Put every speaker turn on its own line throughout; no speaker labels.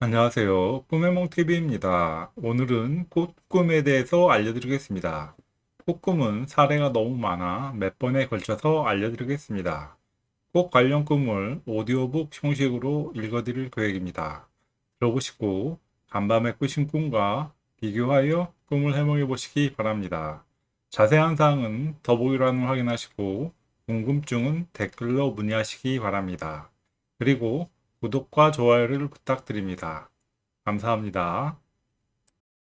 안녕하세요. 꿈해몽TV입니다. 오늘은 꽃꿈에 대해서 알려드리겠습니다. 꽃꿈은 사례가 너무 많아 몇 번에 걸쳐서 알려드리겠습니다. 꽃 관련 꿈을 오디오북 형식으로 읽어드릴 계획입니다. 들어보시고 간밤에 꾸신 꿈과 비교하여 꿈을 해몽해 보시기 바랍니다. 자세한 사항은 더보기란을 확인하시고 궁금증은 댓글로 문의하시기 바랍니다. 그리고 구독과 좋아요를 부탁드립니다. 감사합니다.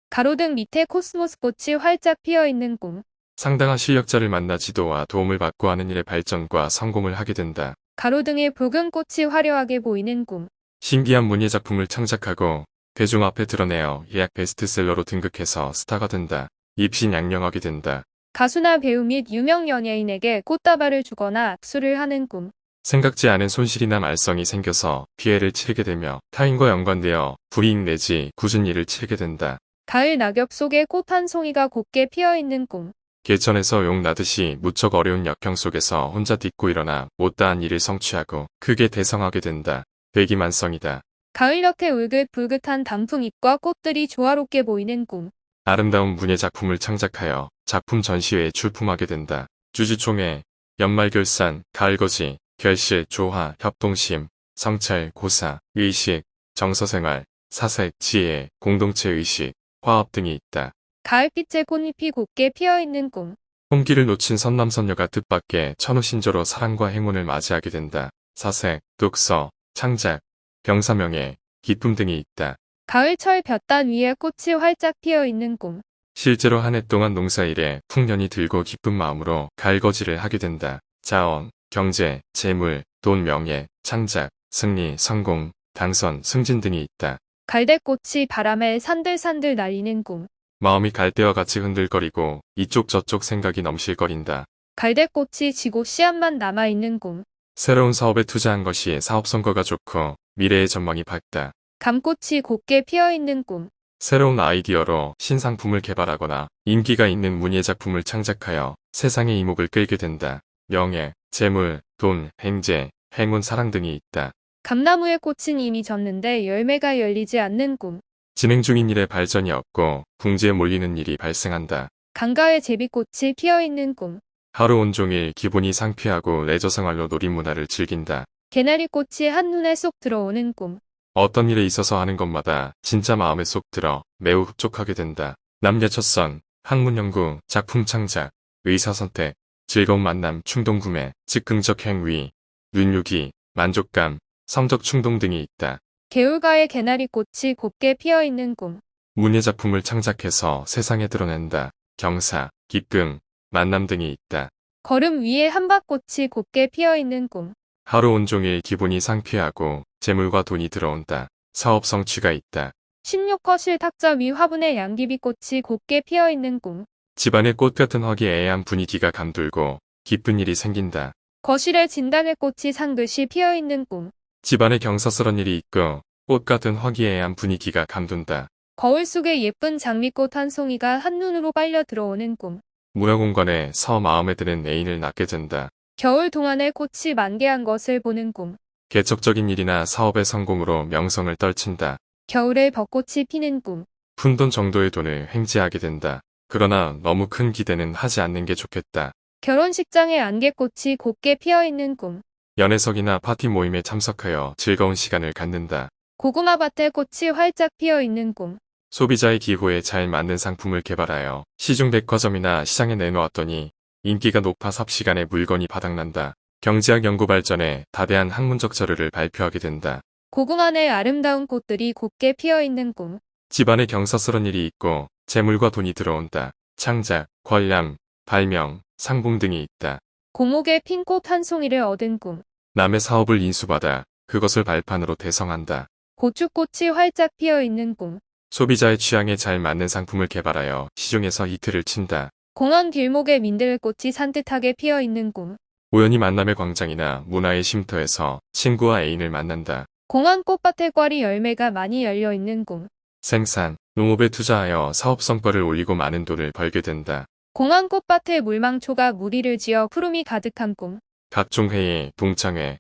가로등 밑에 코스모스 꽃이 활짝 피어 있는 꿈.
상당한 실력자를 만나 지도와 도움을 받고 하는 일의 발전과 성공을 하게 된다.
가로등에 붉은 꽃이 화려하게 보이는 꿈.
신기한 문예 작품을 창작하고 대중 앞에 드러내어 예약 베스트셀러로 등극해서 스타가 된다. 입신양명하게 된다.
가수나 배우 및 유명 연예인에게 꽃다발을 주거나 악수를 하는 꿈.
생각지 않은 손실이나 말썽이 생겨서 피해를 치르게 되며 타인과 연관되어 불이익 내지 굳은 일을 치르게 된다.
가을 낙엽 속에 꽃 한 송이가 곱게 피어 있는 꿈.
개천에서 용 나듯이 무척 어려운 역경 속에서 혼자 딛고 일어나 못다한 일을 성취하고 크게 대성하게 된다. 대기만성이다.
가을 볕에 울긋불긋한 단풍잎과 꽃들이 조화롭게 보이는 꿈.
아름다운 문예 작품을 창작하여 작품 전시회에 출품하게 된다. 주주총회, 연말결산, 가을거지, 결실, 조화, 협동심, 성찰, 고사, 의식, 정서생활, 사색, 지혜, 공동체의식, 화합 등이 있다.
가을빛에 꽃잎이 곱게 피어 있는 꿈.
홍기를 놓친 선남선녀가 뜻밖의 천우신조로 사랑과 행운을 맞이하게 된다. 사색, 독서, 창작, 병사명예, 기쁨 등이 있다.
가을철 볕단 위에 꽃이 활짝 피어 있는 꿈.
실제로 한 해 동안 농사일에 풍년이 들고 기쁜 마음으로 갈거지를 하게 된다. 자원, 경제, 재물, 돈, 명예, 창작, 승리, 성공, 당선, 승진 등이 있다.
갈대꽃이 바람에 산들산들 날리는 꿈.
마음이 갈대와 같이 흔들거리고 이쪽 저쪽 생각이 넘실거린다.
갈대꽃이 지고 씨앗만 남아있는 꿈.
새로운 사업에 투자한 것이 사업 성과가 좋고 미래의 전망이 밝다.
감꽃이 곱게 피어 있는 꿈.
새로운 아이디어로 신상품을 개발하거나 인기가 있는 문예 작품을 창작하여 세상의 이목을 끌게 된다. 명예, 재물, 돈, 행제, 행운, 사랑 등이 있다.
감나무의 꽃은 이미 졌는데 열매가 열리지 않는 꿈.
진행 중인 일에 발전이 없고 궁지에 몰리는 일이 발생한다.
강가에 제비꽃이 피어 있는 꿈.
하루 온종일 기분이 상쾌하고 레저 생활로 놀이문화를 즐긴다.
개나리꽃이 한눈에 쏙 들어오는 꿈.
어떤 일에 있어서 하는 것마다 진짜 마음에 쏙 들어 매우 흡족하게 된다. 남녀 첫선, 학문 연구, 작품 창작, 의사 선택, 즐거운 만남, 충동 구매, 즉흥적 행위, 눈요기, 만족감, 성적 충동 등이 있다.
개울가에 개나리 꽃이 곱게 피어 있는 꿈.
문예 작품을 창작해서 세상에 드러낸다. 경사, 기쁨, 만남 등이 있다.
걸음 위에 한박꽃이 곱게 피어 있는 꿈.
하루 온종일 기분이 상쾌하고 재물과 돈이 들어온다. 사업 성취가 있다.
16거실 탁자 위 화분에 양귀비꽃이 곱게 피어 있는 꿈.
집안의 꽃 같은 화기애애한 분위기가 감돌고 기쁜 일이 생긴다.
거실에 진달래 꽃이 상듯이 피어 있는 꿈.
집안에 경사스런 일이 있고 꽃 같은 화기애애한 분위기가 감돈다.
거울 속에 예쁜 장미꽃 한 송이가 한눈으로 빨려 들어오는 꿈.
문화공간에 서 마음에 드는 애인을 낳게 된다.
겨울 동안에 꽃이 만개한 것을 보는 꿈.
개척적인 일이나 사업의 성공으로 명성을 떨친다.
겨울에 벚꽃이 피는 꿈.
푼돈 정도의 돈을 횡재하게 된다. 그러나 너무 큰 기대는 하지 않는 게 좋겠다.
결혼식장에 안개꽃이 곱게 피어 있는 꿈.
연애석이나 파티 모임에 참석하여 즐거운 시간을 갖는다.
고구마밭에 꽃이 활짝 피어 있는 꿈.
소비자의 기호에 잘 맞는 상품을 개발하여 시중 백화점이나 시장에 내놓았더니 인기가 높아 삽시간에 물건이 바닥난다. 경제학 연구 발전에 다대한 학문적 자료를 발표하게 된다.
고궁 안에 아름다운 꽃들이 곱게 피어 있는 꿈.
집안에 경사스런 일이 있고 재물과 돈이 들어온다. 창작, 관람, 발명, 상봉 등이 있다.
고목에 핀 꽃 한 송이를 얻은 꿈.
남의 사업을 인수받아 그것을 발판으로 대성한다.
고추꽃이 활짝 피어 있는 꿈.
소비자의 취향에 잘 맞는 상품을 개발하여 시중에서 히트를 친다.
공원 길목에 민들꽃이 산뜻하게 피어 있는 꿈.
우연히 만남의 광장이나 문화의 쉼터에서 친구와 애인을 만난다.
공원 꽃밭에 꽈리 열매가 많이 열려 있는 꿈.
생산, 농업에 투자하여 사업 성과를 올리고 많은 돈을 벌게 된다.
공원 꽃밭에 물망초가 무리를 지어 푸름이 가득한 꿈.
각종 회의, 동창회,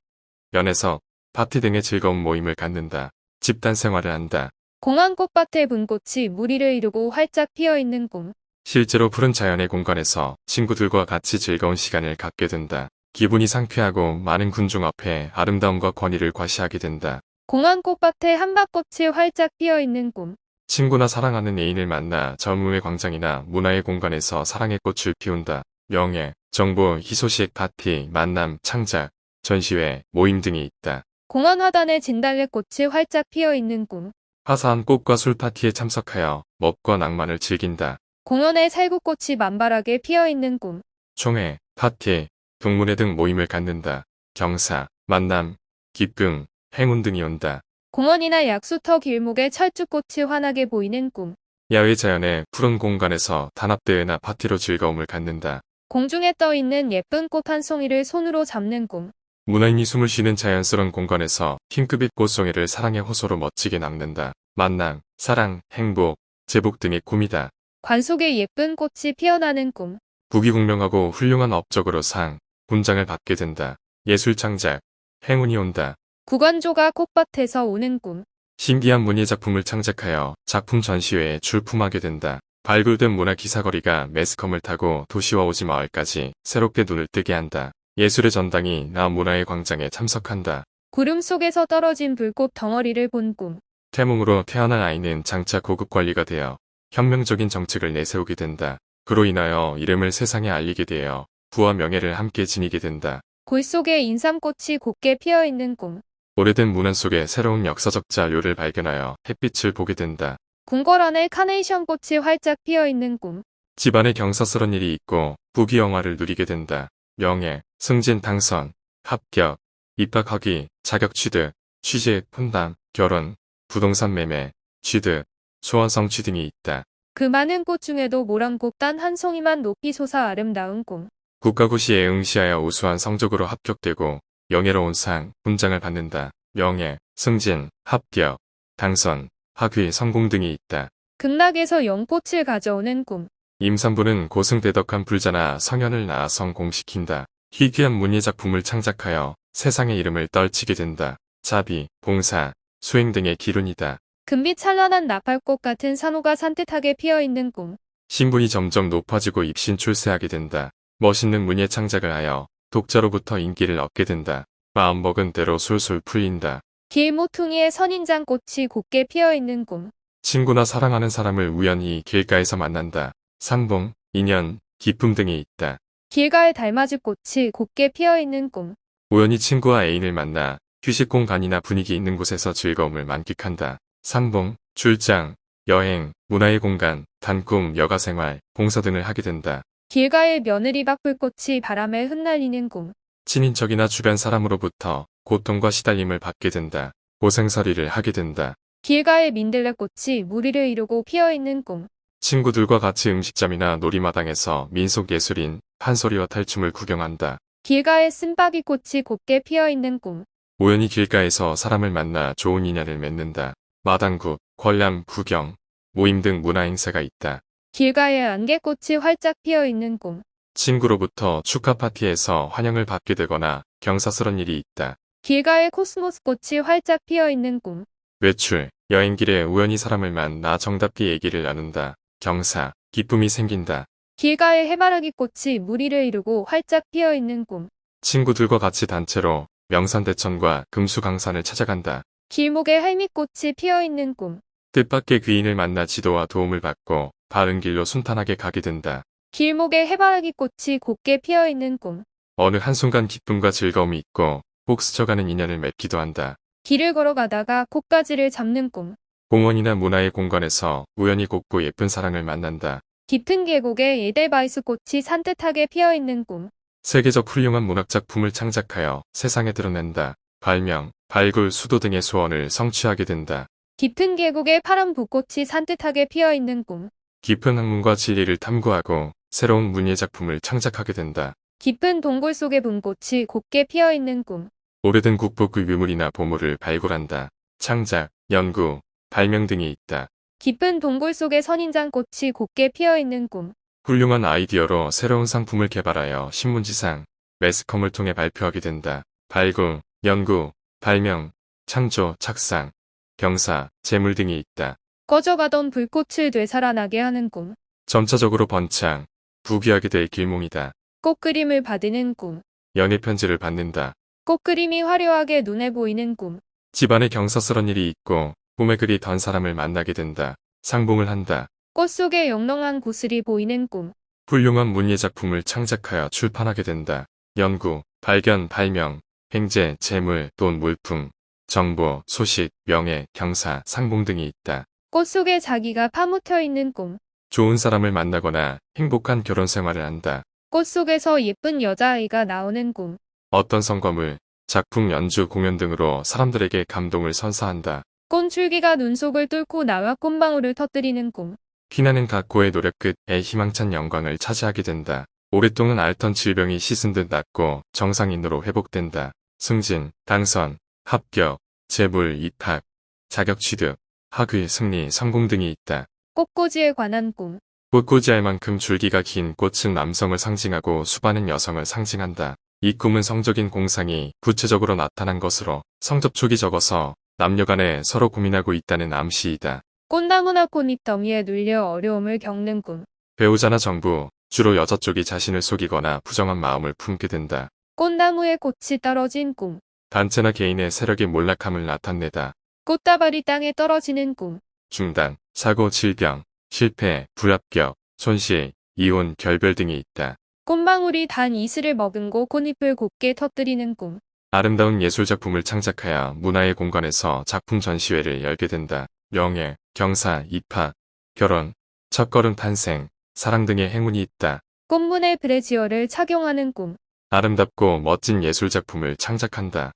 연애석, 파티 등의 즐거운 모임을 갖는다. 집단 생활을 한다.
공원 꽃밭에 분꽃이 무리를 이루고 활짝 피어 있는 꿈.
실제로 푸른 자연의 공간에서 친구들과 같이 즐거운 시간을 갖게 된다. 기분이 상쾌하고 많은 군중 앞에 아름다움과 권위를 과시하게 된다.
공원 꽃밭에 한박꽃이 활짝 피어 있는 꿈.
친구나 사랑하는 애인을 만나 젊음의 광장이나 문화의 공간에서 사랑의 꽃을 피운다. 명예, 정보, 희소식, 파티, 만남, 창작, 전시회, 모임 등이 있다.
공원 화단에 진달래 꽃이 활짝 피어 있는 꿈.
화사한 꽃과 술 파티에 참석하여 멋과 낭만을 즐긴다.
공원에 살구꽃이 만발하게 피어 있는 꿈.
총회, 파티, 동문회 등 모임을 갖는다. 경사, 만남, 기쁨, 행운 등이 온다.
공원이나 약수터 길목에 철쭉꽃이 환하게 보이는 꿈.
야외 자연의 푸른 공간에서 단합대회나 파티로 즐거움을 갖는다.
공중에 떠 있는 예쁜 꽃 한 송이를 손으로 잡는 꿈.
문화인이 숨을 쉬는 자연스러운 공간에서 핑크빛 꽃송이를 사랑의 호소로 멋지게 남는다. 만남, 사랑, 행복, 제복 등의 꿈이다.
관 속에 예쁜 꽃이 피어나는 꿈.
부귀공명하고 훌륭한 업적으로 상, 훈장을 받게 된다. 예술 창작, 행운이 온다.
구관조가 꽃밭에서 오는 꿈.
신기한 문예 작품을 창작하여 작품 전시회에 출품하게 된다. 발굴된 문화 기사거리가 매스컴을 타고 도시와 오지 마을까지 새롭게 눈을 뜨게 한다. 예술의 전당이 나 문화의 광장에 참석한다.
구름 속에서 떨어진 불꽃 덩어리를 본 꿈.
태몽으로 태어난 아이는 장차 고급 관리가 되어 혁명적인 정책을 내세우게 된다. 그로 인하여 이름을 세상에 알리게 되어 부와 명예를 함께 지니게 된다.
골 속에 인삼꽃이 곱게 피어 있는 꿈.
오래된 문안 속에 새로운 역사적 자료를 발견하여 햇빛을 보게 된다.
궁궐 안에 카네이션 꽃이 활짝 피어 있는 꿈.
집안에 경사스런 일이 있고 부귀영화를 누리게 된다. 명예, 승진 당선, 합격, 입학하기, 자격 취득, 취직, 혼담, 결혼, 부동산 매매, 취득, 소원 성 취 등이 있다.
그 많은 꽃 중에도 모란꽃 단 한 송이만 높이 솟아 아름다운 꿈.
국가고시에 응시하여 우수한 성적으로 합격되고 영예로운 상, 훈장을 받는다. 명예, 승진, 합격, 당선, 학위, 성공 등이 있다.
극락에서 연꽃을 가져오는 꿈.
임산부는 고승대덕한 불자나 성현을 낳아 성공시킨다. 희귀한 문예 작품을 창작하여 세상의 이름을 떨치게 된다. 자비, 봉사, 수행 등의 기운이다.
금빛 찬란한 나팔꽃 같은 산호가 산뜻하게 피어 있는 꿈.
신분이 점점 높아지고 입신 출세하게 된다. 멋있는 문예 창작을 하여 독자로부터 인기를 얻게 된다. 마음먹은 대로 술술 풀린다.
길 모퉁이에 선인장 꽃이 곱게 피어 있는 꿈.
친구나 사랑하는 사람을 우연히 길가에서 만난다. 상봉, 인연, 기쁨 등이 있다.
길가에 달맞이 꽃이 곱게 피어 있는 꿈.
우연히 친구와 애인을 만나 휴식 공간이나 분위기 있는 곳에서 즐거움을 만끽한다. 상봉, 출장, 여행, 문화의 공간, 단꿈, 여가생활, 봉사 등을 하게 된다.
길가에 며느리 박불꽃이 바람에 흩날리는 꿈.
친인척이나 주변 사람으로부터 고통과 시달림을 받게 된다. 고생살이를 하게 된다.
길가에 민들레 꽃이 무리를 이루고 피어 있는 꿈.
친구들과 같이 음식점이나 놀이마당에서 민속예술인 판소리와 탈춤을 구경한다.
길가에 쓴바귀 꽃이 곱게 피어 있는 꿈.
우연히 길가에서 사람을 만나 좋은 인연을 맺는다. 마당국, 관람, 구경, 모임 등 문화행사가 있다.
길가에 안개꽃이 활짝 피어 있는 꿈.
친구로부터 축하 파티에서 환영을 받게 되거나 경사스런 일이 있다.
길가에 코스모스 꽃이 활짝 피어 있는 꿈.
외출, 여행길에 우연히 사람을 만나 정답게 얘기를 나눈다. 경사, 기쁨이 생긴다.
길가에 해바라기 꽃이 무리를 이루고 활짝 피어 있는 꿈.
친구들과 같이 단체로 명산대천과 금수강산을 찾아간다.
길목에 할미꽃이 피어 있는 꿈.
뜻밖의 귀인을 만나 지도와 도움을 받고 바른 길로 순탄하게 가게 된다.
길목에 해바라기 꽃이 곱게 피어 있는 꿈.
어느 한순간 기쁨과 즐거움이 있고 꼭 스쳐가는 인연을 맺기도 한다.
길을 걸어가다가 꽃가지를 잡는 꿈.
공원이나 문화의 공간에서 우연히 곱고 예쁜 사랑을 만난다.
깊은 계곡에 에델바이스 꽃이 산뜻하게 피어 있는 꿈.
세계적 훌륭한 문학작품을 창작하여 세상에 드러낸다. 발명, 발굴, 수도 등의 소원을 성취하게 된다.
깊은 계곡에 파란 붓꽃이 산뜻하게 피어 있는 꿈.
깊은 학문과 진리를 탐구하고 새로운 문예 작품을 창작하게 된다.
깊은 동굴 속에 분꽃이 곱게 피어 있는 꿈.
오래된 국보급 유물이나 보물을 발굴한다. 창작, 연구, 발명 등이 있다.
깊은 동굴 속에 선인장 꽃이 곱게 피어 있는 꿈.
훌륭한 아이디어로 새로운 상품을 개발하여 신문지상, 매스컴을 통해 발표하게 된다. 발굴, 연구, 발명, 창조, 착상, 경사, 재물 등이 있다.
꺼져가던 불꽃을 되살아나게 하는 꿈.
점차적으로 번창, 부귀하게 될 길몽이다.
꽃그림을 받는 꿈.
연애 편지를 받는다.
꽃그림이 화려하게 눈에 보이는 꿈.
집안에 경사스런 일이 있고 꿈에 그리 던 사람을 만나게 된다. 상봉을 한다.
꽃 속에 영롱한 고슬이 보이는 꿈.
훌륭한 문예 작품을 창작하여 출판하게 된다. 연구, 발견, 발명, 횡재, 재물, 돈, 물품, 정보, 소식, 명예, 경사, 상봉 등이 있다.
꽃 속에 자기가 파묻혀 있는 꿈.
좋은 사람을 만나거나 행복한 결혼 생활을 한다.
꽃 속에서 예쁜 여자아이가 나오는 꿈.
어떤 성과물, 작품, 연주, 공연 등으로 사람들에게 감동을 선사한다.
꽃줄기가 눈 속을 뚫고 나와 꽃방울을 터뜨리는 꿈.
피나는 각고의 노력 끝에 희망찬 영광을 차지하게 된다. 오랫동안 앓던 질병이 씻은 듯 낫고 정상인으로 회복된다. 승진, 당선, 합격, 재물, 입학, 자격 취득, 학위, 승리, 성공 등이 있다.
꽃꽂이에 관한 꿈.
꽃꽂이할 만큼 줄기가 긴 꽃은 남성을 상징하고 수반은 여성을 상징한다. 이 꿈은 성적인 공상이 구체적으로 나타난 것으로 성접촉이 적어서 남녀 간에 서로 고민하고 있다는 암시이다.
꽃나무나 꽃잎 더미에 눌려 어려움을 겪는 꿈.
배우자나 정부, 주로 여자 쪽이 자신을 속이거나 부정한 마음을 품게 된다.
꽃나무에 꽃이 떨어진 꿈.
단체나 개인의 세력의 몰락함을 나타내다.
꽃다발이 땅에 떨어지는 꿈.
중단, 사고, 질병, 실패, 불합격, 손실, 이혼, 결별 등이 있다.
꽃망울이 단 이슬을 머금고 꽃잎을 곱게 터뜨리는 꿈.
아름다운 예술작품을 창작하여 문화의 공간에서 작품 전시회를 열게 된다. 명예, 경사, 입학, 결혼, 첫걸음 탄생, 사랑 등의 행운이 있다.
꽃무늬 브래지어를 착용하는 꿈.
아름답고 멋진 예술작품을 창작한다.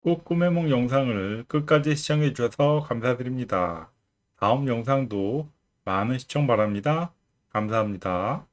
꽃 꿈의梦 영상을 끝까지 시청해 주셔서 감사드립니다. 다음 영상도 많은 시청 바랍니다. 감사합니다.